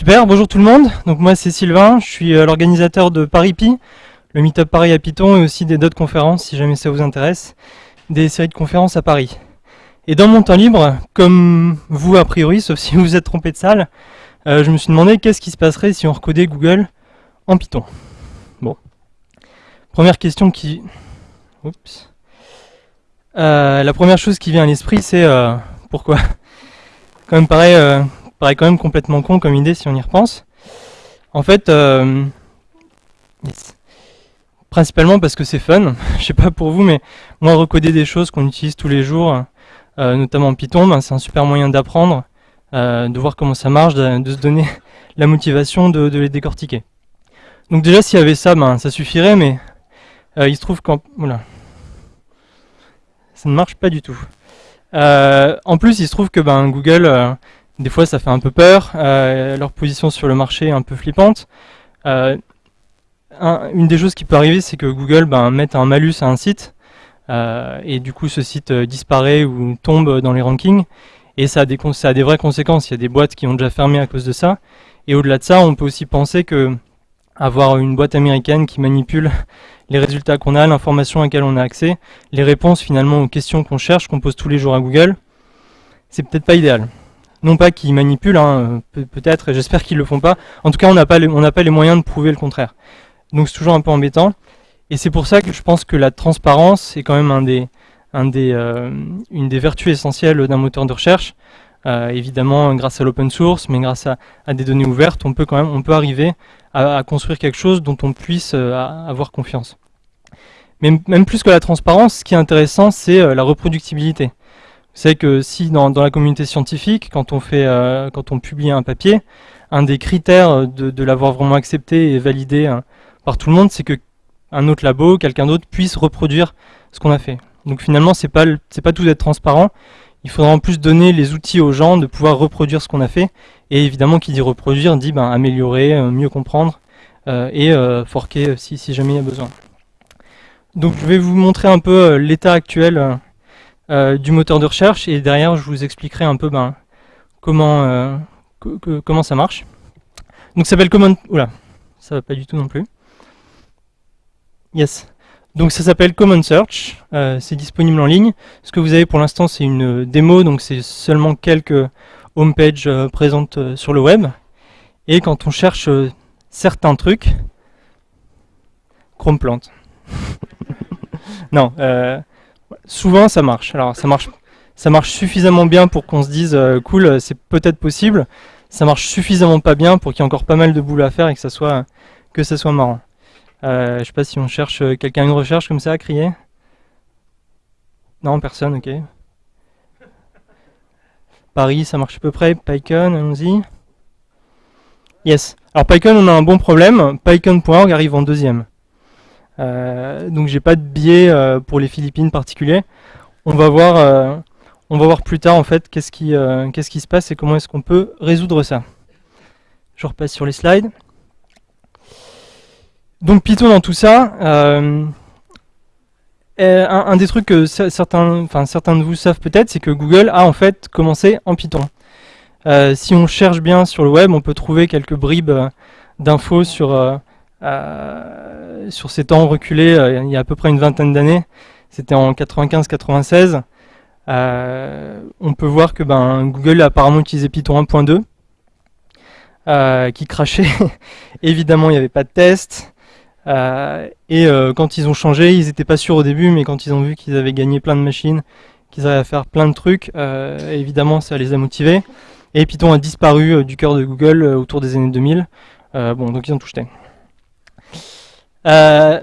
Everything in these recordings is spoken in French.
Super, bonjour tout le monde. Donc moi c'est Sylvain, je suis euh, l'organisateur de ParisPi, le Meetup Paris à Python et aussi des d'autres conférences si jamais ça vous intéresse, des séries de conférences à Paris. Et dans mon temps libre, comme vous a priori, sauf si vous vous êtes trompé de salle, euh, je me suis demandé qu'est-ce qui se passerait si on recodait Google en Python. Bon. Première question qui... Oups. Euh, la première chose qui vient à l'esprit c'est pourquoi? Quand même pareil, paraît quand même complètement con comme idée si on y repense. En fait, euh, principalement parce que c'est fun. Je sais pas pour vous, mais moi recoder des choses qu'on utilise tous les jours, euh, notamment en Python, ben, c'est un super moyen d'apprendre, euh, de voir comment ça marche, de, se donner la motivation de, les décortiquer. Donc déjà, s'il y avait ça, ben, ça suffirait, mais il se trouve qu'en... Voilà. Ça ne marche pas du tout. En plus, il se trouve que ben, Google des fois, ça fait un peu peur. Euh, leur position sur le marché est un peu flippante. Euh, un, une des choses qui peut arriver, c'est que Google ben, mette un malus à un site. Euh, et du coup, ce site disparaît ou tombe dans les rankings. Et ça a, des, ça a des vraies conséquences. Il y a des boîtes qui ont déjà fermé à cause de ça. Et au-delà de ça, on peut aussi penser que avoir une boîte américaine qui manipule les résultats qu'on a, l'information à laquelle on a accès, les réponses finalement aux questions qu'on cherche, qu'on pose tous les jours à Google, c'est peut-être pas idéal non pas qu'ils manipulent, hein, peut-être, j'espère qu'ils le font pas. En tout cas, on n'a pas, les, pas les moyens de prouver le contraire. Donc c'est toujours un peu embêtant. Et c'est pour ça que je pense que la transparence est quand même un des, euh, une des vertus essentielles d'un moteur de recherche. Euh, évidemment, grâce à l'open source, mais grâce à, des données ouvertes, on peut quand même, on peut arriver à, construire quelque chose dont on puisse euh, avoir confiance. Mais même plus que la transparence, ce qui est intéressant, c'est la reproductibilité c'est que si dans, la communauté scientifique, quand on, fait, euh, quand on publie un papier, un des critères de, l'avoir vraiment accepté et validé hein, par tout le monde, c'est que un autre labo, quelqu'un d'autre puisse reproduire ce qu'on a fait. Donc finalement, c'est pas pas tout d'être transparent. Il faudra en plus donner les outils aux gens de pouvoir reproduire ce qu'on a fait. Et évidemment, qui dit reproduire dit ben, améliorer, euh, mieux comprendre euh, et forquer si, jamais il y a besoin. Donc je vais vous montrer un peu l'état actuel euh, du moteur de recherche et derrière je vous expliquerai un peu ben, comment, euh, comment ça marche. Donc ça s'appelle Common... Oula, ça va pas du tout non plus. Yes. Donc ça s'appelle Common Search, euh, c'est disponible en ligne. Ce que vous avez pour l'instant c'est une démo, donc c'est seulement quelques homepages présentes sur le web. Et quand on cherche certains trucs, Chrome plante. non, euh, souvent ça marche. Alors ça marche, ça marche suffisamment bien pour qu'on se dise euh, cool, c'est peut-être possible. Ça marche suffisamment pas bien pour qu'il y ait encore pas mal de boulot à faire et que ça soit que ça soit marrant. Euh, je sais pas si on cherche euh, quelqu'un une recherche comme ça à crier. Non, personne, ok. Paris, ça marche à peu près. PyCon, allons-y. Yes. Alors PyCon, on a un bon problème. PyCon.org arrive en deuxième. Euh, donc j'ai pas de biais euh, pour les Philippines particuliers. On va voir, euh, on va voir plus tard en fait qu'est-ce qui, se passe et comment est-ce qu'on peut résoudre ça. Je repasse sur les slides. Donc Python dans tout ça. Un, des trucs que certains, enfin certains de vous savent peut-être, c'est que Google a en fait commencé en Python. Si on cherche bien sur le web, on peut trouver quelques bribes d'infos sur euh, sur ces temps reculés, euh, il y a à peu près une vingtaine d'années, c'était en 95-96, euh, on peut voir que ben, Google a apparemment utilisé Python 1.2, euh, qui crachait. Évidemment, il n'y avait pas de test. Et quand ils ont changé, ils n'étaient pas sûrs au début, mais quand ils ont vu qu'ils avaient gagné plein de machines, qu'ils avaient à faire plein de trucs, évidemment, ça les a motivés. Et Python a disparu du cœur de Google autour des années 2000. bon, donc ils ont tout jeté. Euh,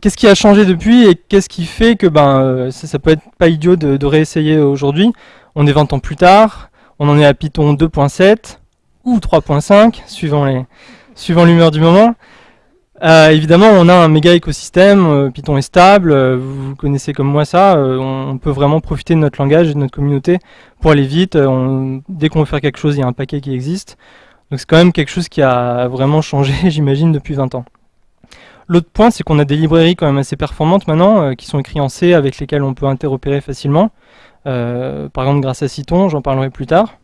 qu'est-ce qui a changé depuis et qu'est-ce qui fait que ben, euh, ça, ça, peut être pas idiot de, de réessayer aujourd'hui? On est 20 ans plus tard, on en est à Python 2.7 ou 3.5, suivant les suivant l'humeur du moment. Euh, évidemment, on a un méga écosystème, euh, Python est stable, vous connaissez comme moi ça, on, on, peut vraiment profiter de notre langage et de notre communauté pour aller vite. On, dès qu'on veut faire quelque chose, il y a un paquet qui existe. Donc c'est quand même quelque chose qui a vraiment changé, j'imagine, depuis 20 ans. L'autre point, c'est qu'on a des librairies quand même assez performantes maintenant, euh, qui sont écrites en C, avec lesquelles on peut interopérer facilement. Euh, par exemple, grâce à Cython, j'en parlerai plus tard.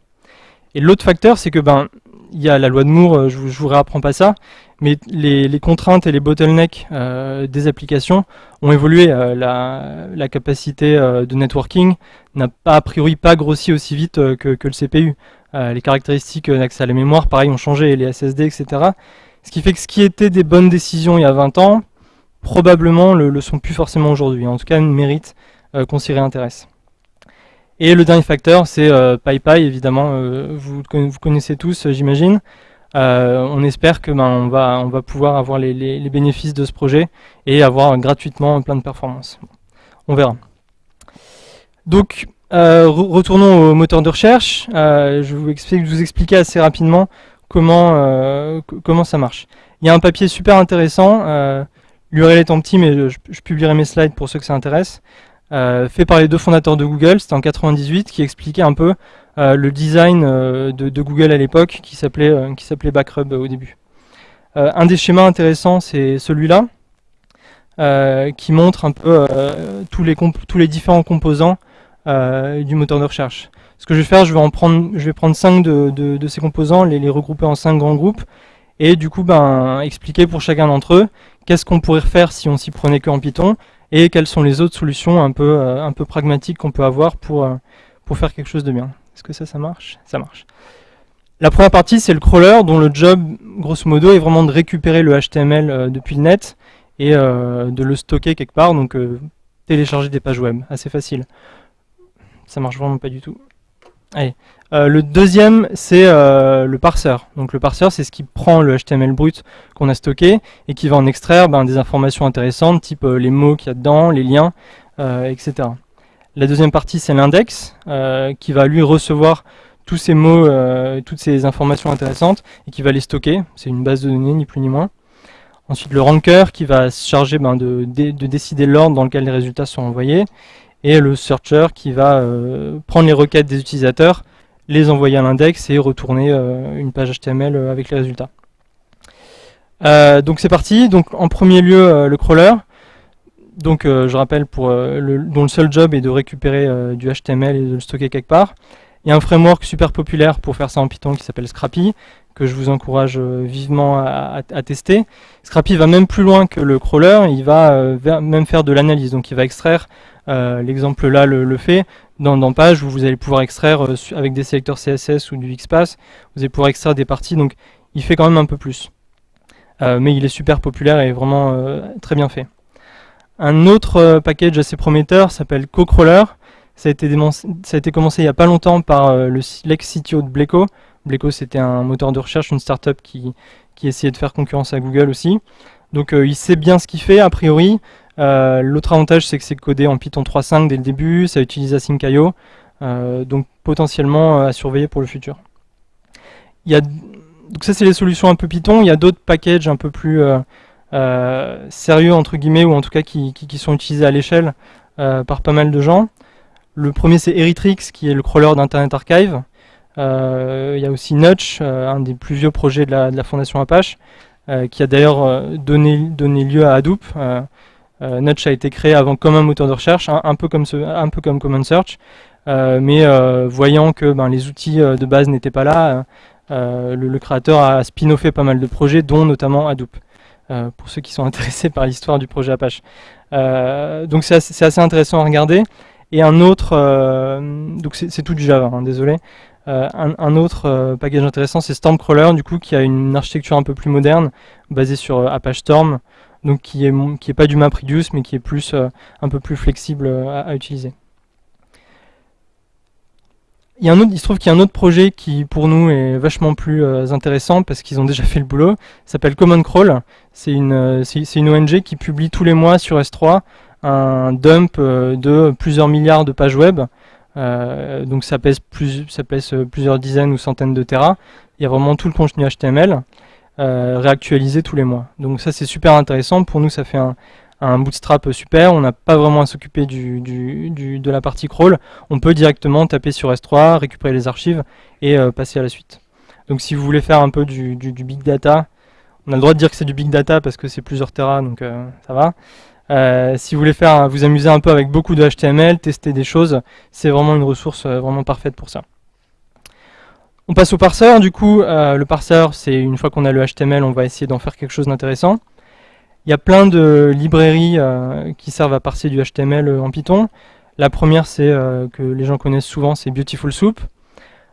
Et l'autre facteur, c'est que ben, il y a la loi de Moore, je, je vous réapprends pas ça, mais les, contraintes et les bottlenecks des applications ont évolué. La, capacité de networking n'a pas a priori pas grossi aussi vite que, le CPU. les caractéristiques d'accès à la mémoire, pareil, ont changé, les SSD, etc. Ce qui fait que ce qui était des bonnes décisions il y a 20 ans, probablement le, le sont plus forcément aujourd'hui. En tout cas, mérite qu'on s'y réintéresse. Et le dernier facteur, c'est euh, PyPy, évidemment, euh, vous, vous, connaissez tous, euh, j'imagine. on espère que ben, on, va, on va pouvoir avoir les, bénéfices de ce projet et avoir gratuitement plein de performances. On verra. Donc, retournons au moteur de recherche. je, vous explique, vous expliquer assez rapidement comment, comment ça marche. Il y a un papier super intéressant. L'URL est en petit, mais je, publierai mes slides pour ceux que ça intéresse. Euh, fait par les deux fondateurs de Google, c'était en 98, qui expliquait un peu euh, le design euh, de, Google à l'époque, qui s'appelait s'appelait Backrub au début. un des schémas intéressants, c'est celui-là, qui montre un peu tous, les tous les différents composants du moteur de recherche. Ce que je vais faire, je vais en prendre, je vais prendre cinq de, de, ces composants, les, les, regrouper en cinq grands groupes, et du coup, ben, expliquer pour chacun d'entre eux qu'est-ce qu'on pourrait faire si on s'y prenait que en Python, et quelles sont les autres solutions un peu, euh, un peu pragmatiques qu'on peut avoir pour, euh, pour faire quelque chose de bien. Est-ce que ça, ça marche? Ça marche. La première partie, c'est le crawler, dont le job, grosso modo, est vraiment de récupérer le HTML euh, depuis le net et de le stocker quelque part, donc télécharger des pages web, assez facile. Ça marche vraiment pas du tout. Euh, le deuxième, c'est euh, le parseur. Donc le parseur, c'est ce qui prend le HTML brut qu'on a stocké et qui va en extraire ben, des informations intéressantes, type euh, les mots qu'il y a dedans, les liens, etc. La deuxième partie, c'est l'index, qui va lui recevoir tous ces mots, toutes ces informations intéressantes, et qui va les stocker. C'est une base de données, ni plus ni moins. Ensuite, le ranker, qui va se charger ben, de, décider l'ordre dans lequel les résultats sont envoyés. Et le searcher, qui va prendre les requêtes des utilisateurs, les envoyer à l'index et retourner euh, une page HTML euh, avec les résultats. Euh, donc c'est parti. Donc en premier lieu le crawler. Donc je rappelle pour le, dont le seul job est de récupérer du HTML et de le stocker quelque part. Il y a un framework super populaire pour faire ça en Python qui s'appelle Scrappy, que je vous encourage vivement à, tester. Scrappy va même plus loin que le crawler, il va même faire de l'analyse, donc il va extraire, l'exemple là le, fait, dans, Page vous allez pouvoir extraire euh, avec des sélecteurs CSS ou du XPath, vous allez pouvoir extraire des parties, donc il fait quand même un peu plus. Euh, mais il est super populaire et vraiment euh, très bien fait. Un autre package assez prometteur s'appelle CoCrawler. Ça a, été ça a été commencé il n'y a pas longtemps par l'ex-CTO de Bleco. Bleco c'était un moteur de recherche, une startup qui, qui essayait de faire concurrence à Google aussi. Donc il sait bien ce qu'il fait a priori. Euh, l'autre avantage, c'est que c'est codé en Python 3.5 dès le début, ça utilise Async.io, euh, donc potentiellement euh, à surveiller pour le futur. Donc ça, c'est les solutions un peu Python. Il y a d'autres packages un peu plus sérieux, entre guillemets, ou en tout cas qui, sont utilisés à l'échelle par pas mal de gens. Le premier, c'est Eritrix, qui est le crawler d'Internet Archive. il y a aussi Notch, un des plus vieux projets de la, fondation Apache, qui a d'ailleurs donné, donné, lieu à Hadoop. Euh, Notch a été créé avant comme un moteur de recherche, un, peu, comme un peu comme Common Search, euh, mais euh, voyant que ben, les outils de base n'étaient pas là, le, créateur a spin-offé pas mal de projets, dont notamment Hadoop, pour ceux qui sont intéressés par l'histoire du projet Apache. donc c'est assez, intéressant à regarder. Et un autre, donc c'est tout du Java, hein, désolé. un, autre package intéressant, c'est Stormcrawler, du coup, qui a une architecture un peu plus moderne, basée sur Apache Storm, donc qui est, qui est pas du MapReduce, mais qui est plus, euh, un peu plus flexible euh, à, utiliser. Il, y a un autre, il se trouve qu'il y a un autre projet qui, pour nous, est vachement plus euh, intéressant parce qu'ils ont déjà fait le boulot. s'appelle Common Crawl. C'est une, c'est une ONG qui publie tous les mois sur S3 un dump de plusieurs milliards de pages web. donc ça pèse, plus, ça pèse plusieurs dizaines ou centaines de terras. Il y a vraiment tout le contenu HTML. Euh, réactualiser tous les mois. Donc ça c'est super intéressant, pour nous ça fait un, bootstrap super, on n'a pas vraiment à s'occuper du, de la partie crawl, on peut directement taper sur S3, récupérer les archives et euh, passer à la suite. Donc si vous voulez faire un peu du, big data, on a le droit de dire que c'est du big data parce que c'est plusieurs terras, donc euh, ça va. si vous voulez faire vous amuser un peu avec beaucoup de HTML, tester des choses, c'est vraiment une ressource vraiment parfaite pour ça. On passe au parseur, du coup, euh, le parseur, c'est une fois qu'on a le HTML, on va essayer d'en faire quelque chose d'intéressant. Il y a plein de librairies euh, qui servent à parser du HTML euh, en Python. La première, c'est que les gens connaissent souvent, c'est Beautiful Soup.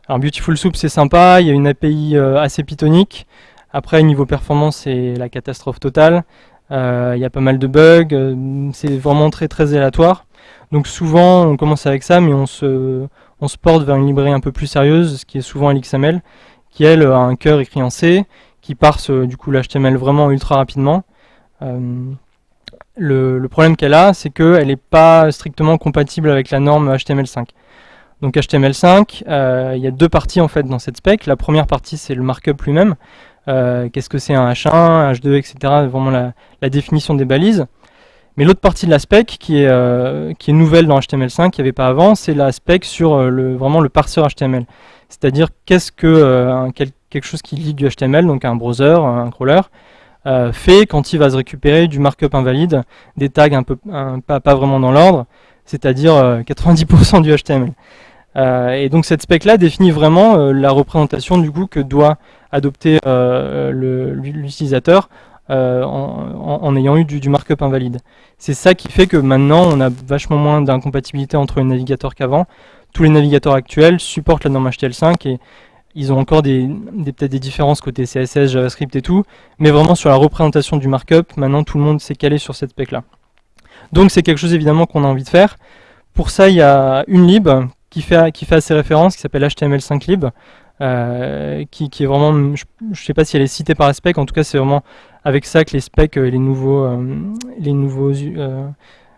Alors Beautiful Soup, c'est sympa, il y a une API assez pythonique. Après, niveau performance, c'est la catastrophe totale. il y a pas mal de bugs, c'est vraiment très très aléatoire. Donc souvent, on commence avec ça, mais on se, on se porte vers une librairie un peu plus sérieuse, ce qui est souvent LXML, qui elle a un cœur écrit en C, qui parse euh, du coup l'HTML vraiment ultra rapidement. Euh, le, problème qu'elle a, c'est qu'elle n'est pas strictement compatible avec la norme HTML5. Donc HTML5, euh, il y a deux parties en fait dans cette spec. La première partie, c'est le markup lui-même. Qu'est-ce que c'est un H1, H2, etc. Vraiment la définition des balises. Mais l'autre partie de la spec qui est, euh, qui est nouvelle dans HTML5, qu'il n'y avait pas avant, c'est la spec sur euh, le, vraiment le parseur HTML. C'est-à-dire qu'est-ce que euh, quelque chose qui lit du HTML, donc un browser, un crawler, fait quand il va se récupérer du markup invalide, des tags un peu pas, pas, vraiment dans l'ordre, c'est-à-dire 90% du HTML. et donc cette spec-là définit vraiment la représentation du coup que doit adopter l'utilisateur euh, en, ayant eu du, markup invalide. C'est ça qui fait que maintenant on a vachement moins d'incompatibilité entre les navigateurs qu'avant. Tous les navigateurs actuels supportent la norme HTML5 et ils ont encore des, peut-être des différences côté CSS, JavaScript et tout, mais vraiment sur la représentation du markup, maintenant tout le monde s'est calé sur cette spec là. Donc c'est quelque chose évidemment qu'on a envie de faire. Pour ça il y a une lib qui fait, qui fait assez référence, qui s'appelle HTML5lib, euh, qui, est vraiment, je ne sais pas si elle est citée par la spec, en tout cas c'est vraiment avec ça que les specs et les nouveaux, euh, les nouveaux euh,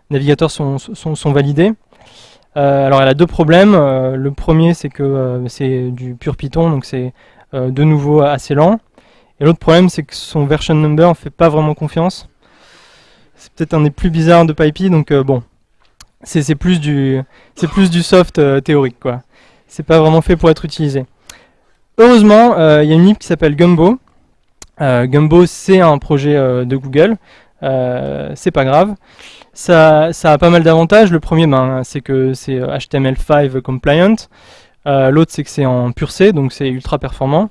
navigateurs sont, sont, validés. alors elle a deux problèmes, le premier c'est que c'est du pur Python, donc c'est de nouveau assez lent, et l'autre problème c'est que son version number ne fait pas vraiment confiance. C'est peut-être un des plus bizarres de PyPy, donc bon, c'est plus du plus du soft théorique quoi. C'est pas vraiment fait pour être utilisé. Heureusement, euh, il y a une lib qui s'appelle Gumbo. Euh, Gumbo, c'est un projet euh, de Google. c'est pas grave. Ça, a pas mal d'avantages. Le premier, ben, c'est que c'est HTML5 compliant. L'autre, c'est que c'est en pur C, donc c'est ultra performant.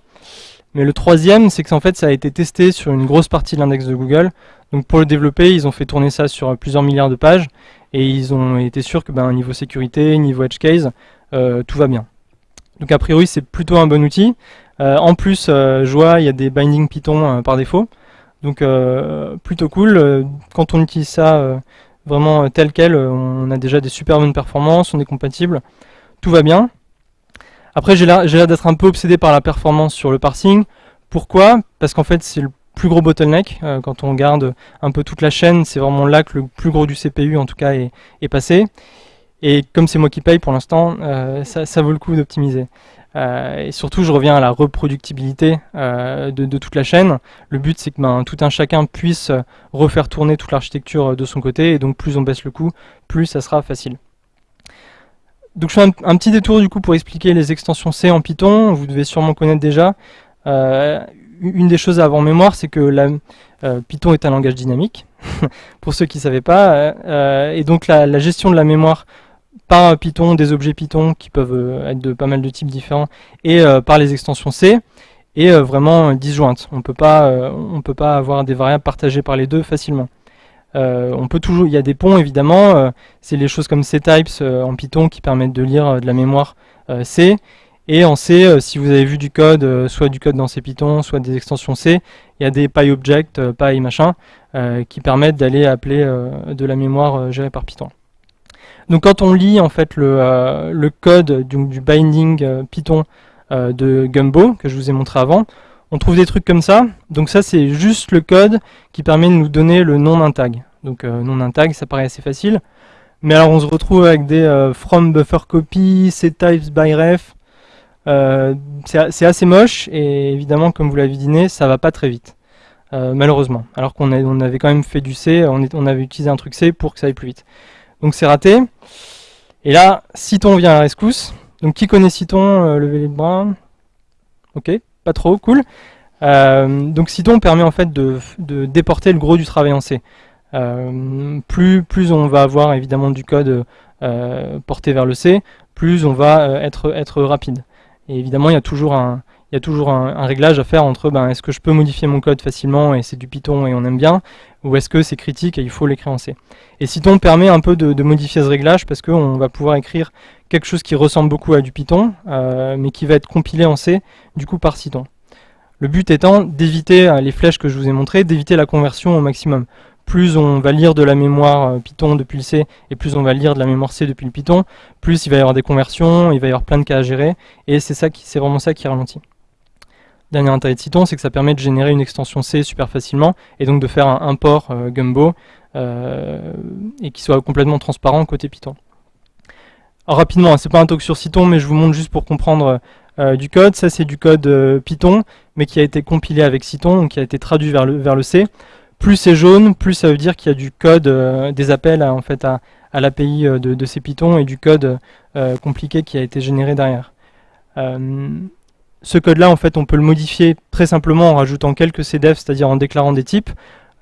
Mais le troisième, c'est que en fait, ça a été testé sur une grosse partie de l'index de Google. Donc pour le développer, ils ont fait tourner ça sur plusieurs milliards de pages et ils ont été sûrs que ben, niveau sécurité, niveau edge case, tout va bien. Donc a priori c'est plutôt un bon outil. Euh, en plus, euh, vois, il y a des bindings Python euh, par défaut. Donc plutôt cool. Quand on utilise ça vraiment tel quel, on a déjà des super bonnes performances, on est compatible. Tout va bien. Après, j'ai l'air d'être un peu obsédé par la performance sur le parsing. Pourquoi? Parce qu'en fait, c'est le plus gros bottleneck. quand on regarde un peu toute la chaîne, c'est vraiment là que le plus gros du CPU, en tout cas, est passé. Et comme c'est moi qui paye pour l'instant, euh, ça, vaut le coup d'optimiser. Euh, et surtout, je reviens à la reproductibilité euh, de, toute la chaîne. Le but, c'est que ben, tout un chacun puisse refaire tourner toute l'architecture de son côté. Et donc, plus on baisse le coût, plus ça sera facile. Donc, je fais un, petit détour du coup pour expliquer les extensions C en Python. Vous devez sûrement connaître déjà. une des choses à avoir en mémoire, c'est que Python est un langage dynamique, pour ceux qui ne savaient pas. et donc, la gestion de la mémoire par Python, des objets Python qui peuvent euh, être de pas mal de types différents, et euh, par les extensions C, et euh, vraiment disjointes. On peut pas, peut pas avoir des variables partagées par les deux facilement. on peut toujours, il y a des ponts évidemment, c'est les choses comme ctypes en Python qui permettent de lire de la mémoire C, et en C, si vous avez vu du code, soit du code dans C Python, soit des extensions C, il y a des PyObject, Py machin, qui permettent d'aller appeler de la mémoire gérée par Python. Donc quand on lit en fait le, euh, code du, binding euh, Python euh, de Gumbo, que je vous ai montré avant, on trouve des trucs comme ça. Donc ça c'est juste le code qui permet de nous donner le nom d'un tag. Donc nom d'un tag, ça paraît assez facile. Mais alors on se retrouve avec des from buffer copy, types by ref. c'est assez moche et évidemment comme vous l'avez deviné, ça va pas très vite. malheureusement. Alors qu'on on avait quand même fait du C, on, on avait utilisé un truc C pour que ça aille plus vite. Donc c'est raté. Et là, Cython vient à la rescousse. Donc qui connaît Cython euh, Levez les bras? Ok, pas trop, cool. Euh, donc Cython permet en fait de, déporter le gros du travail en C. Euh, plus, plus on va avoir évidemment du code porté vers le C, plus on va être, être rapide. Et évidemment, il y a toujours un, il y a toujours un, réglage à faire entre ben, est-ce que je peux modifier mon code facilement et c'est du Python et on aime bien, ou est-ce que c'est critique et il faut l'écrire en C. Et Cython permet un peu de, modifier ce réglage parce qu'on va pouvoir écrire quelque chose qui ressemble beaucoup à du Python, euh, mais qui va être compilé en C, du coup par Cython. Le but étant d'éviter euh, les flèches que je vous ai montrées, d'éviter la conversion au maximum. Plus on va lire de la mémoire euh, Python depuis le C, et plus on va lire de la mémoire C depuis le Python, plus il va y avoir des conversions, il va y avoir plein de cas à gérer, et c'est vraiment ça qui ralentit. Dernier intérêt de Cython, c'est que ça permet de générer une extension C super facilement, et donc de faire un import euh, Gumbo, euh, et qui soit complètement transparent côté Python. Alors rapidement, hein, c'est pas un talk sur Cython, mais je vous montre juste pour comprendre euh, du code. Ça c'est du code Python, mais qui a été compilé avec Cython, donc qui a été traduit vers le, C. Plus c'est jaune, plus ça veut dire qu'il y a du code, des appels à, en fait, à, l'API de, de, ces Python et du code compliqué qui a été généré derrière ce code-là, en fait, on peut le modifier très simplement en rajoutant quelques cdef, c'est-à-dire en déclarant des types.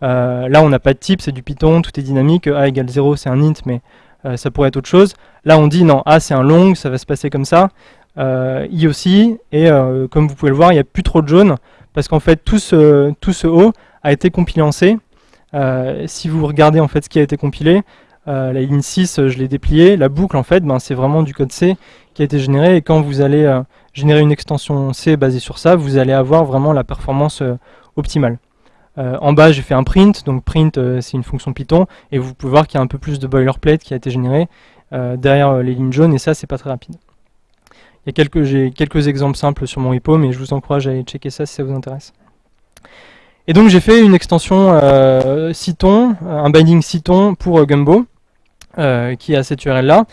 Euh, là, on n'a pas de type, c'est du Python, tout est dynamique. A égale 0, c'est un int, mais euh, ça pourrait être autre chose. Là, on dit non, A, c'est un long, ça va se passer comme ça. Euh, I aussi, et comme vous pouvez le voir, il n'y a plus trop de jaune, parce qu'en fait, tout ce, tout ce O a été compilé en C. si vous regardez en fait ce qui a été compilé, la ligne 6, je l'ai déplié. La boucle, en fait, ben, c'est vraiment du code C qui a été généré. Et quand vous allez générer une extension C basée sur ça, vous allez avoir vraiment la performance euh, optimale. Euh, en bas, j'ai fait un print, donc print, euh, c'est une fonction Python, et vous pouvez voir qu'il y a un peu plus de boilerplate qui a été généré derrière les lignes jaunes, et ça, c'est pas très rapide. J'ai quelques exemples simples sur mon repo, mais je vous encourage à aller checker ça si ça vous intéresse. Et donc j'ai fait une extension Cython, un binding Cython pour Gumbo, qui a cette URL là.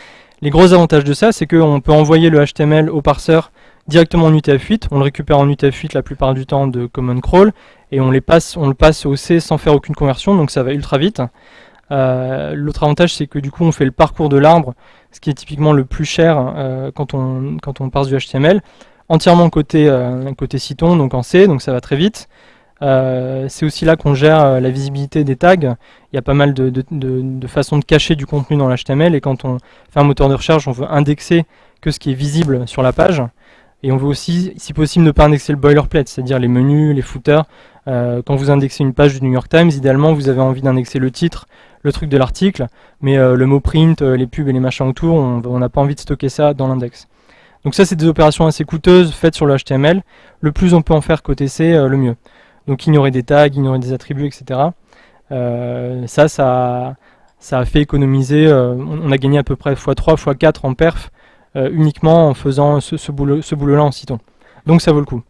Les gros avantages de ça, c'est qu'on peut envoyer le HTML au parseur directement en UTF-8. On le récupère en UTF-8 la plupart du temps de Common Crawl et on, les passe, on le passe au C sans faire aucune conversion, donc ça va ultra vite. Euh, l'autre avantage, c'est que du coup, on fait le parcours de l'arbre, ce qui est typiquement le plus cher euh, quand, on, parse du HTML, entièrement côté, euh, côté donc en C, donc ça va très vite. c'est aussi là qu'on gère la visibilité des tags. Il y a pas mal de façons de cacher du contenu dans l'HTML, et quand on fait un moteur de recherche, on veut indexer que ce qui est visible sur la page. Et on veut aussi, si possible, ne pas indexer le boilerplate, c'est-à-dire les menus, les footers. Euh, quand vous indexez une page du New York Times, idéalement, vous avez envie d'indexer le titre, le truc de l'article, mais euh, le mot print, euh, les pubs et les machins autour, on n'a pas envie de stocker ça dans l'index. Donc ça, c'est des opérations assez coûteuses faites sur le HTML. Le plus on peut en faire côté C, le mieux. Donc ignorer des tags, ignorer des attributs, etc. ça, ça, ça a fait économiser, on a gagné à peu près x3, x4 en perf euh, uniquement en faisant ce, ce boulot-là en Cython. Donc ça vaut le coup.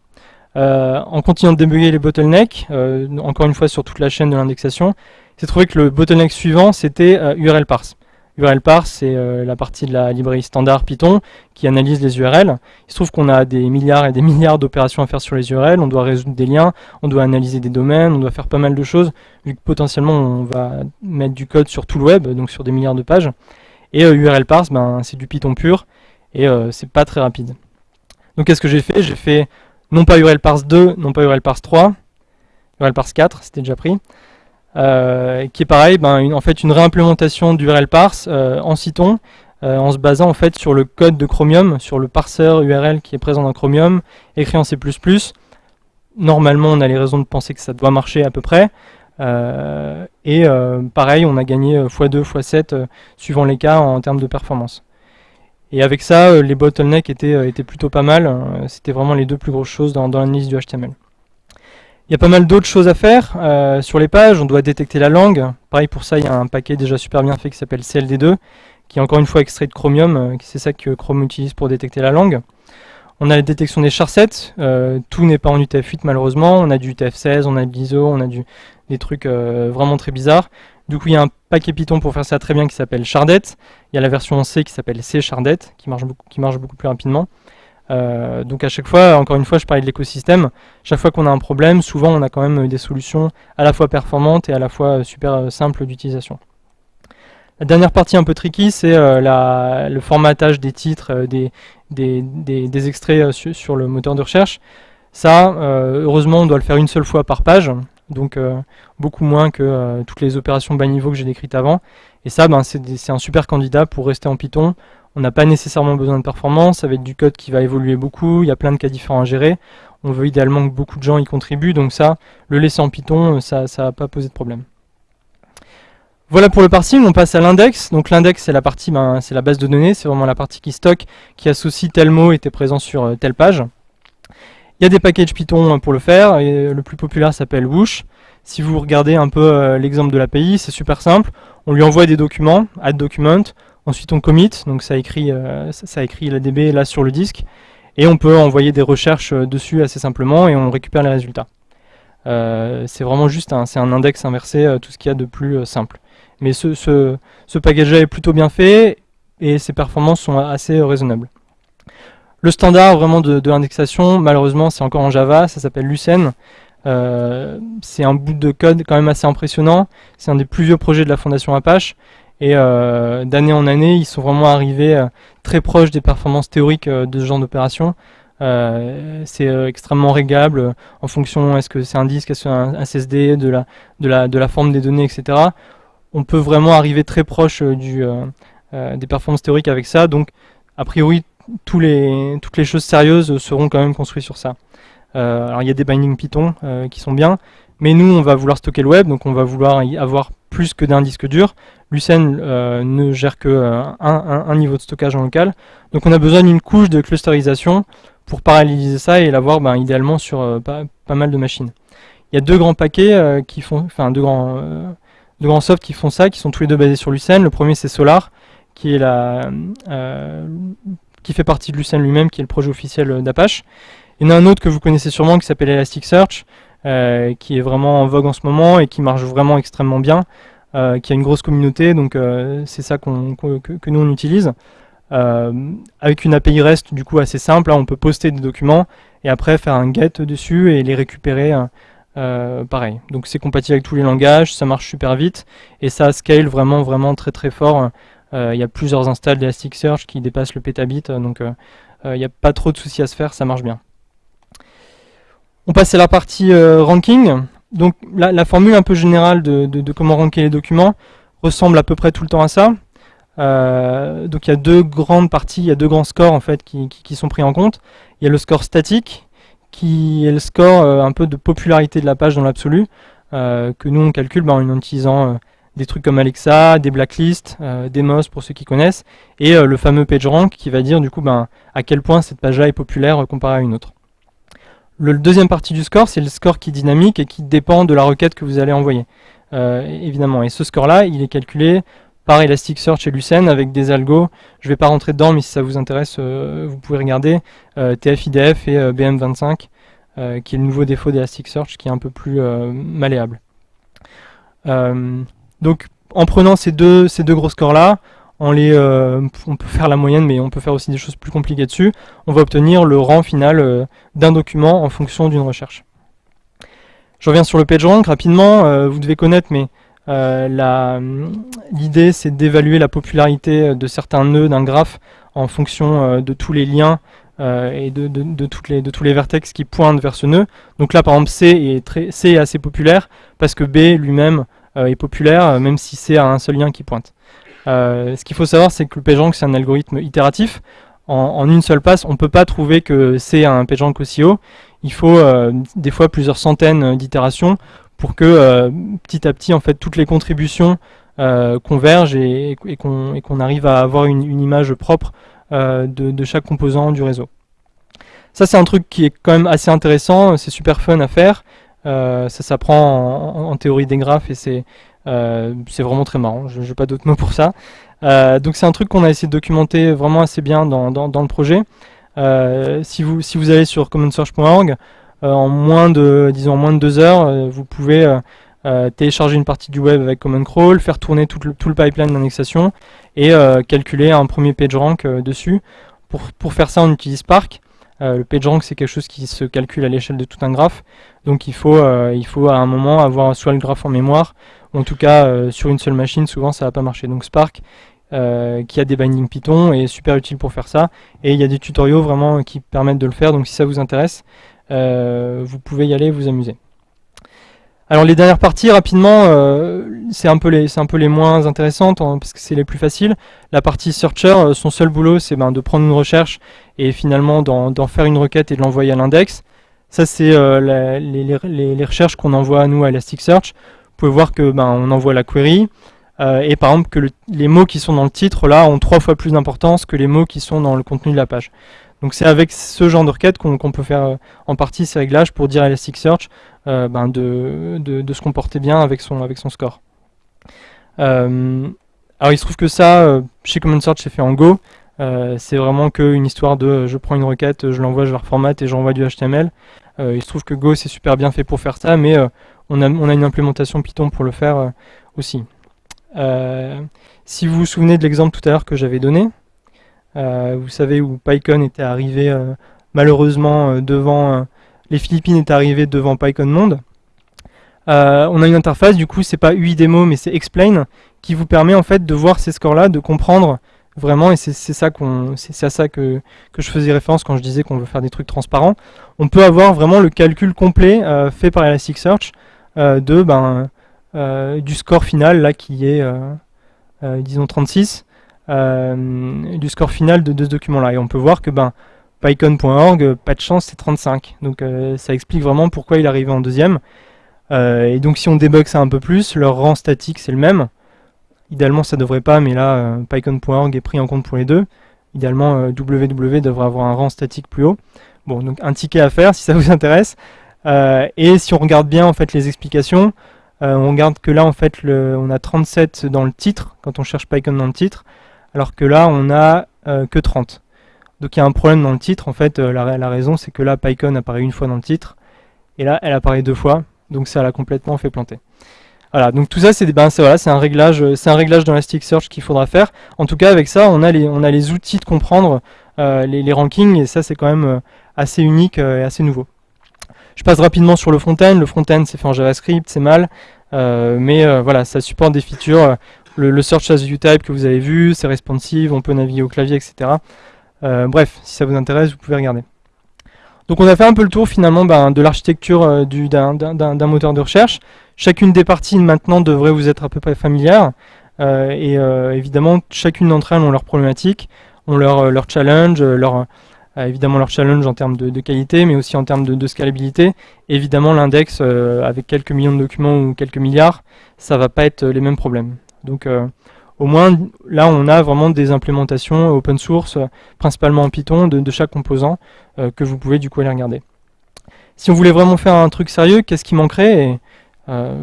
Euh, en continuant de débugger les bottlenecks, euh, encore une fois sur toute la chaîne de l'indexation, j'ai trouvé que le bottleneck suivant c'était URL parse. URL parse, c'est la partie de la librairie standard Python qui analyse les URL. Il se trouve qu'on a des milliards et des milliards d'opérations à faire sur les URL, on doit résoudre des liens, on doit analyser des domaines, on doit faire pas mal de choses, vu que potentiellement on va mettre du code sur tout le web, donc sur des milliards de pages. Et URL parse, ben, c'est du Python pur, et euh, c'est pas très rapide. Donc qu'est-ce que j'ai fait? J'ai fait non pas URL parse 2, non pas URL parse 3, URL parse 4, c'était déjà pris, euh, qui est pareil, ben, en fait une réimplémentation d'URL parse euh, en Cython, en se basant en fait sur le code de Chromium, sur le parseur URL qui est présent dans Chromium, écrit en C++. Normalement, on a les raisons de penser que ça doit marcher à peu près. et pareil, on a gagné x2, x7 suivant les cas en termes de performance. Et avec ça, euh, les bottlenecks étaient, euh, étaient plutôt pas mal. Euh, c'était vraiment les deux plus grosses choses dans, dans l'analyse du HTML. Il y a pas mal d'autres choses à faire sur les pages. On doit détecter la langue. Pareil pour ça, il y a un paquet déjà super bien fait qui s'appelle CLD2, qui est encore une fois extrait de Chromium. c'est ça que Chrome utilise pour détecter la langue. On a la détection des charsets. tout n'est pas en UTF-8 malheureusement. On a du UTF-16, on a de l'ISO, on a des trucs vraiment très bizarres. Du coup, il y a un paquet Python pour faire ça très bien qui s'appelle Chardet. Il y a la version C qui s'appelle C Chardet, qui marche beaucoup, qui marche beaucoup plus rapidement. Euh, donc à chaque fois, encore une fois, je parlais de l'écosystème. Chaque fois qu'on a un problème, souvent on a quand même des solutions à la fois performantes et à la fois super euh, simples d'utilisation. La dernière partie un peu tricky, c'est euh, le formatage des titres, des, des, extraits sur, le moteur de recherche. Ça, heureusement, on doit le faire une seule fois par page donc euh, beaucoup moins que euh, toutes les opérations bas niveau que j'ai décrites avant. Et ça, ben, c'est un super candidat pour rester en Python On n'a pas nécessairement besoin de performance, ça va être du code qui va évoluer beaucoup, il y a plein de cas différents à gérer. On veut idéalement que beaucoup de gens y contribuent, donc ça, le laisser en Python, ça ne va pas poser de problème. Voilà pour le parsing, on passe à l'index. Donc l'index c'est la partie, ben, c'est la base de données, c'est vraiment la partie qui stocke, qui associe tel mot était présent sur euh, telle page. Il y a des packages Python pour le faire, le plus populaire s'appelle Whoosh. Si vous regardez un peu euh, l'exemple de l'API, c'est super simple. On lui envoie des documents, add document, ensuite on commit, donc ça écrit, euh, ça écrit la DB là sur le disque, et on peut envoyer des recherches euh, dessus assez simplement et on récupère les résultats. c'est vraiment juste un, un index inversé, tout ce qu'il y a de plus simple. Mais ce package-là est plutôt bien fait et ses performances sont assez raisonnables. Le standard vraiment de, de l'indexation, malheureusement, c'est encore en Java, ça s'appelle Lucene. Euh, c'est un bout de code quand même assez impressionnant. C'est un des plus vieux projets de la fondation Apache. Et euh, d'année en année, ils sont vraiment arrivés euh, très proches des performances théoriques de ce genre d'opération. c'est extrêmement régable en fonction est-ce que c'est un disque, est-ce que c'est un SSD, de la, de, la, de la forme des données, etc. On peut vraiment arriver très proche des performances théoriques avec ça. Donc, a priori, toutes les choses sérieuses seront quand même construites sur ça. Euh, alors il y a des bindings Python euh, qui sont bien, mais nous on va vouloir stocker le web, donc on va vouloir y avoir plus que d'un disque dur. Lucene euh, ne gère que un, niveau de stockage en local, donc on a besoin d'une couche de clusterisation pour paralléliser ça et l'avoir ben, idéalement sur pas, mal de machines. Il y a deux grands paquets qui font, enfin deux grands, deux grands softs qui font ça, qui sont tous les deux basés sur Lucene. Le premier c'est Solar, qui est la, qui fait partie de Lucene lui-même, qui est le projet officiel d'Apache. Il y en a un autre que vous connaissez sûrement qui s'appelle Elasticsearch, euh, qui est vraiment en vogue en ce moment et qui marche vraiment extrêmement bien, euh, qui a une grosse communauté, donc euh, c'est ça que, nous on utilise. avec une API REST du coup assez simple, on peut poster des documents et après faire un get dessus et les récupérer pareil. Donc c'est compatible avec tous les langages, ça marche super vite et ça scale vraiment vraiment très très fort. Il y a plusieurs installs d'Elasticsearch qui dépassent le pétabit, donc il n'y a pas trop de soucis à se faire, ça marche bien. On passe à la partie euh, ranking. Donc la, formule un peu générale de, comment ranker les documents ressemble à peu près tout le temps à ça. Euh, donc il y a deux grandes parties, il y a deux grands scores en fait qui, sont pris en compte. Il y a le score statique, qui est le score euh, un peu de popularité de la page dans l'absolu, que nous on calcule ben, en utilisant des trucs comme Alexa, des blacklists, des MOS pour ceux qui connaissent, et le fameux PageRank qui va dire du coup ben, à quel point cette page-là est populaire comparée à une autre. Le deuxième partie du score, c'est le score qui est dynamique et qui dépend de la requête que vous allez envoyer, euh, évidemment. Et ce score-là, il est calculé par Elasticsearch et Lucene avec des algos. Je ne vais pas rentrer dedans, mais si ça vous intéresse, euh, vous pouvez regarder euh, TF-IDF et BM25, qui est le nouveau défaut d'Elasticsearch, qui est un peu plus malléable. Donc, en prenant ces deux, ces deux gros scores-là, euh, on peut faire la moyenne, mais on peut faire aussi des choses plus compliquées dessus. On va obtenir le rang final euh, d'un document en fonction d'une recherche. Je reviens sur le PageRank rapidement. Euh, vous devez connaître, mais l'idée c'est d'évaluer la popularité de certains nœuds d'un graphe en fonction de tous les liens et de, tous les vertex qui pointent vers ce nœud. Donc là, par exemple, C est assez populaire parce que B lui-même est populaire, même si C a un seul lien qui pointe. Euh, ce qu'il faut savoir, c'est que le PageRank, c'est un algorithme itératif. En, une seule passe, on ne peut pas trouver que c'est un PageRank aussi haut. Il faut euh, des fois plusieurs centaines d'itérations pour que euh, petit à petit, en fait, toutes les contributions convergent et, qu'on arrive à avoir une, image propre de, chaque composant du réseau. Ça, c'est un truc qui est quand même assez intéressant, c'est super fun à faire. Ça s'apprend en, théorie des graphes et c'est euh, vraiment très marrant, je n'ai pas d'autres mots pour ça. Euh, donc c'est un truc qu'on a essayé de documenter vraiment assez bien dans, le projet. Euh, si, vous, si vous allez sur commonsearch.org, en moins de disons moins de deux heures, vous pouvez télécharger une partie du web avec Common Crawl, faire tourner tout le, tout le pipeline d'indexation et calculer un premier PageRank dessus. Pour, pour, faire ça, on utilise Spark. Le PageRank, c'est quelque chose qui se calcule à l'échelle de tout un graphe. Donc il faut, il faut à un moment avoir soit le graphe en mémoire, en tout cas, euh, sur une seule machine, souvent ça va pas marcher. Donc Spark, euh, qui a des bindings Python, est super utile pour faire ça. Et il y a des tutoriaux vraiment qui permettent de le faire. Donc si ça vous intéresse, euh, vous pouvez y aller vous amuser. Alors les dernières parties, rapidement, euh, c'est un, peu les, un peu les moins intéressantes hein, parce que c'est les plus faciles. La partie searcher, euh, son seul boulot, c'est ben, de prendre une recherche et finalement d'en faire une requête et de l'envoyer à l'index. Ça, c'est euh, les, les, recherches qu'on envoie à nous à Elasticsearch. Vous pouvez voir que ben, on envoie la query et par exemple que les mots qui sont dans le titre là ont trois fois plus d'importance que les mots qui sont dans le contenu de la page. Donc c'est avec ce genre de requête qu'on peut faire en partie ces réglages pour dire à Elasticsearch euh, ben de, se comporter bien avec son, score. Euh, alors il se trouve que ça, euh, chez Common Search, c'est fait en Go. c'est vraiment qu'une histoire de je prends une requête, je l'envoie, je la reformate et j'envoie du HTML. il se trouve que Go c'est super bien fait pour faire ça, mais on, a, une implémentation Python pour le faire aussi. si vous vous souvenez de l'exemple tout à l'heure que j'avais donné, vous savez où PyCon était arrivé malheureusement devant les Philippines est arrivé devant PyCon Monde. Euh, on a une interface, du coup c'est pas UI démo mais c'est explain qui vous permet en fait de voir ces scores là, de comprendre vraiment et c'est ça qu'on c'est à ça que, je faisais référence quand je disais qu'on veut faire des trucs transparents. On peut avoir vraiment le calcul complet euh, fait par Elasticsearch euh, de ben du score final là qui est disons 36 du score final de, de ce document là et on peut voir que ben PyCon.org, pas de chance, c'est 35. Donc euh, ça explique vraiment pourquoi il est arrivé en deuxième. Euh, et donc si on débug ça un peu plus, leur rang statique c'est le même. Idéalement ça devrait pas, mais là euh, PyCon.org est pris en compte pour les deux. Idéalement WW devrait avoir un rang statique plus haut. Bon, donc un ticket à faire si ça vous intéresse. et si on regarde bien en fait les explications, on regarde que là en fait le, on a 37 dans le titre, quand on cherche PyCon dans le titre, alors que là on a que 30. Donc il y a un problème dans le titre, en fait, euh, la, raison c'est que là, PyCon apparaît une fois dans le titre, et là, elle apparaît deux fois, donc ça l'a complètement fait planter. Voilà, donc tout ça, c'est ben, un réglage, euh, c'est un réglage dans Elasticsearch qu'il faudra faire. En tout cas, avec ça, on a les, outils de comprendre euh, les, rankings, et ça, c'est quand même assez unique et assez nouveau. Je passe rapidement sur le front-end. Le front-end, c'est fait en JavaScript, c'est mal, mais voilà, ça supporte des features. Le, le search as type que vous avez vu, c'est responsive, on peut naviguer au clavier, etc. Euh, bref, si ça vous intéresse, vous pouvez regarder. Donc on a fait un peu le tour finalement ben, de l'architecture euh, d'un moteur de recherche. Chacune des parties maintenant devrait vous être à peu près familière. Euh, et évidemment, chacune d'entre elles ont leurs problématiques, ont leur, leur challenge, leur, évidemment leur challenge en termes de, qualité, mais aussi en termes de, scalabilité. évidemment, l'index, avec quelques millions de documents ou quelques milliards, ça va pas être les mêmes problèmes. Donc au moins là on a vraiment des implémentations open source, principalement en Python, de, chaque composant euh, que vous pouvez du coup aller regarder. Si on voulait vraiment faire un truc sérieux, qu'est-ce qui manquerait euh,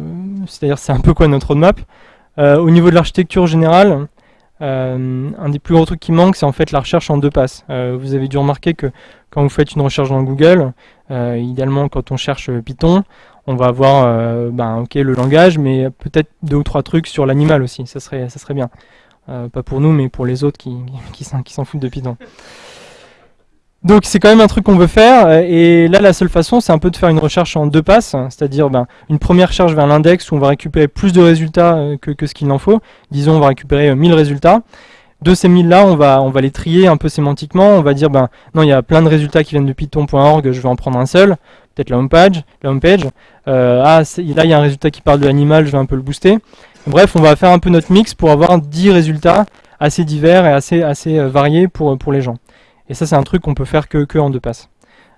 C'est-à-dire c'est un peu quoi notre roadmap euh, Au niveau de l'architecture générale, un des plus gros trucs qui manque, c'est en fait la recherche en deux passes. vous avez dû remarquer que quand vous faites une recherche dans Google, idéalement quand on cherche Python, on va avoir euh, ben, ok le langage, mais peut-être deux ou trois trucs sur l'animal aussi, ça serait, bien. Euh, pas pour nous, mais pour les autres qui, qui, qui s'en foutent de Python. Donc c'est quand même un truc qu'on veut faire, et là la seule façon c'est un peu de faire une recherche en deux passes, c'est-à-dire ben, une première recherche vers l'index où on va récupérer plus de résultats euh, que, que ce qu'il en faut, disons on va récupérer 1000 résultats, de ces 1000 là on va, on va les trier un peu sémantiquement, on va dire ben non il y a plein de résultats qui viennent de python.org, je vais en prendre un seul, peut-être la homepage, la homepage. Euh, ah, là il y a un résultat qui parle de l'animal, je vais un peu le booster. Bref, on va faire un peu notre mix pour avoir 10 résultats assez divers et assez, assez euh, variés pour, pour les gens. Et ça c'est un truc qu'on peut faire que, que en deux passes.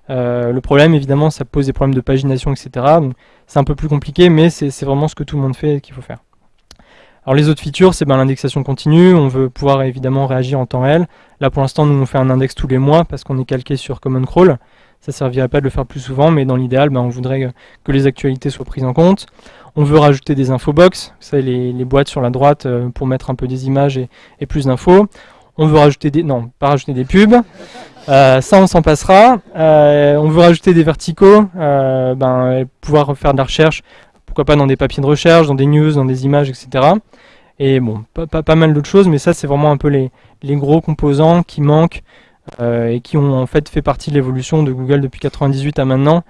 Euh, le problème évidemment ça pose des problèmes de pagination etc. C'est un peu plus compliqué mais c'est vraiment ce que tout le monde fait qu'il faut faire. Alors les autres features, c'est ben, l'indexation continue, on veut pouvoir évidemment réagir en temps réel. Là pour l'instant, nous on fait un index tous les mois parce qu'on est calqué sur Common Crawl. Ça servirait pas de le faire plus souvent, mais dans l'idéal, ben, on voudrait que les actualités soient prises en compte. On veut rajouter des infobox, vous les, les boîtes sur la droite euh, pour mettre un peu des images et, plus d'infos. On veut rajouter des... non, pas rajouter des pubs. Euh, ça, on s'en passera. Euh, on veut rajouter des verticaux, ben, pouvoir faire de la recherche, pourquoi pas dans des papiers de recherche, dans des news, dans des images, etc. Et bon, pas, mal d'autres choses, mais ça, c'est vraiment un peu les, gros composants qui manquent et qui ont en fait fait partie de l'évolution de Google depuis 98 à maintenant.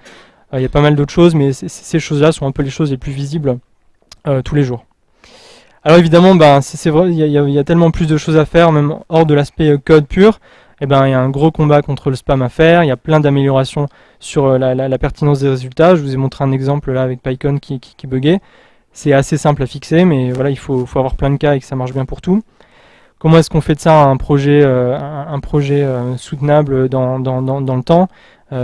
Euh, il y a pas mal d'autres choses, mais ces choses-là sont un peu les choses les plus visibles euh, tous les jours. Alors évidemment, ben, c'est vrai, il y, a tellement plus de choses à faire, même hors de l'aspect code pur. eh ben, il y a un gros combat contre le spam à faire, il y a plein d'améliorations sur la, pertinence des résultats. Je vous ai montré un exemple là avec PyCon qui, buguait. C'est assez simple à fixer, mais voilà, il faut, avoir plein de cas et que ça marche bien pour tout. Comment est-ce qu'on fait de ça un projet, un, projet soutenable dans, dans, dans, dans, le temps?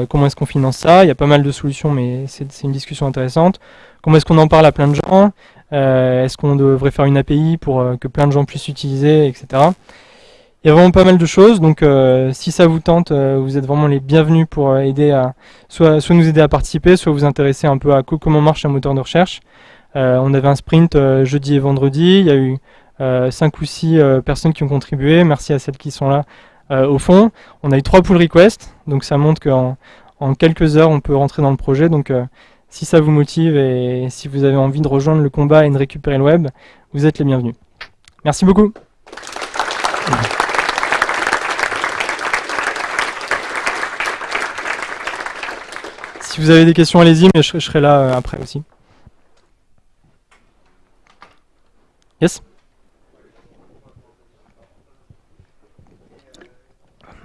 Comment est-ce qu'on finance ça? Il y a pas mal de solutions, mais c'est une discussion intéressante. Comment est-ce qu'on en parle à plein de gens? Euh, Est-ce qu'on devrait faire une API pour euh, que plein de gens puissent utiliser, etc. Il y a vraiment pas mal de choses, donc euh, si ça vous tente, vous êtes vraiment les bienvenus pour aider à soit, soit nous aider à participer, soit vous intéresser un peu à comment marche un moteur de recherche. on avait un sprint jeudi et vendredi, il y a eu 5 ou 6 personnes qui ont contribué, merci à celles qui sont là au fond. On a eu 3 pull requests, donc ça montre qu'en en quelques heures on peut rentrer dans le projet, donc si ça vous motive et si vous avez envie de rejoindre le combat et de récupérer le web, vous êtes les bienvenus. Merci beaucoup. Si vous avez des questions, allez-y, mais je, serai là euh, après aussi. Yes?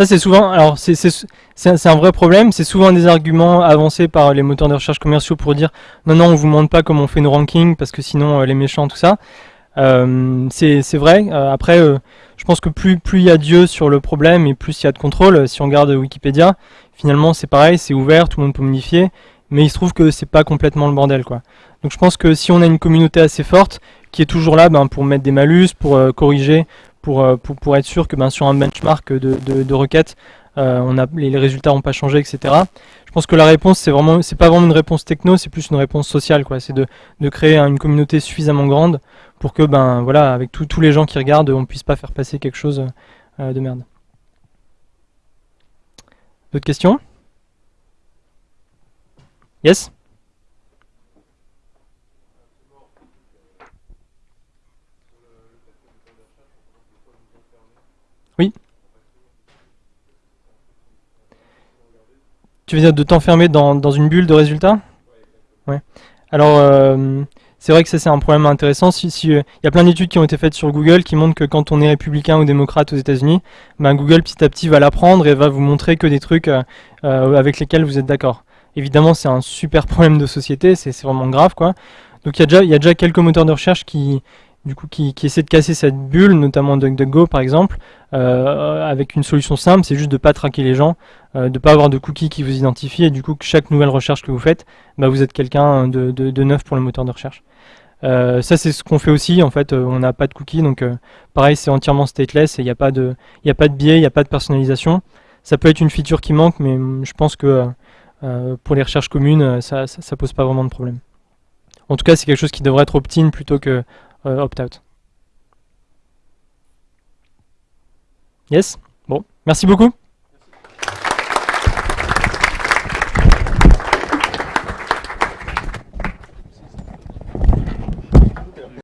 Ça c'est souvent, alors c'est un vrai problème, c'est souvent des arguments avancés par les moteurs de recherche commerciaux pour dire non non on vous montre pas comment on fait nos rankings parce que sinon euh, les méchants tout ça. Euh, c'est vrai, euh, après je pense que plus il y a Dieu sur le problème et plus il y a de contrôle, si on regarde Wikipédia, finalement c'est pareil, c'est ouvert, tout le monde peut modifier, mais il se trouve que c'est pas complètement le bordel quoi. Donc je pense que si on a une communauté assez forte, qui est toujours là ben, pour mettre des malus, pour euh, corriger, pour, euh, pour, pour, être sûr que ben, sur un benchmark de, de, requêtes, euh, on a, les, résultats n'ont pas changé, etc. Je pense que la réponse, c'est vraiment, c'est pas vraiment une réponse techno, c'est plus une réponse sociale, quoi. C'est de, de, créer une communauté suffisamment grande pour que, ben, voilà, avec tous les gens qui regardent, on puisse pas faire passer quelque chose de merde. D'autres questions? Yes? Tu veux dire de t'enfermer dans, dans, une bulle de résultats Ouais. Alors, euh, c'est vrai que ça c'est un problème intéressant. Si, si, euh, il y a plein d'études qui ont été faites sur Google qui montrent que quand on est républicain ou démocrate aux États-Unis, ben Google petit à petit va l'apprendre et va vous montrer que des trucs euh, avec lesquels vous êtes d'accord. Évidemment, c'est un super problème de société, c'est vraiment grave quoi. Donc il y, y a déjà quelques moteurs de recherche qui, du coup, qui, essaie de casser cette bulle, notamment DuckDuckGo par exemple, euh, avec une solution simple, c'est juste de pas traquer les gens, euh, de pas avoir de cookies qui vous identifient, et du coup, chaque nouvelle recherche que vous faites, bah, vous êtes quelqu'un de, de, neuf pour le moteur de recherche. Euh, ça, c'est ce qu'on fait aussi, en fait, on n'a pas de cookies, donc pareil, c'est entièrement stateless, et il n'y a, pas de, a pas de biais, il n'y a pas de personnalisation. Ça peut être une feature qui manque, mais je pense que pour les recherches communes, ça, ça pose pas vraiment de problème. En tout cas, c'est quelque chose qui devrait être opt-in plutôt que opt-out. Yes? Bon, merci beaucoup.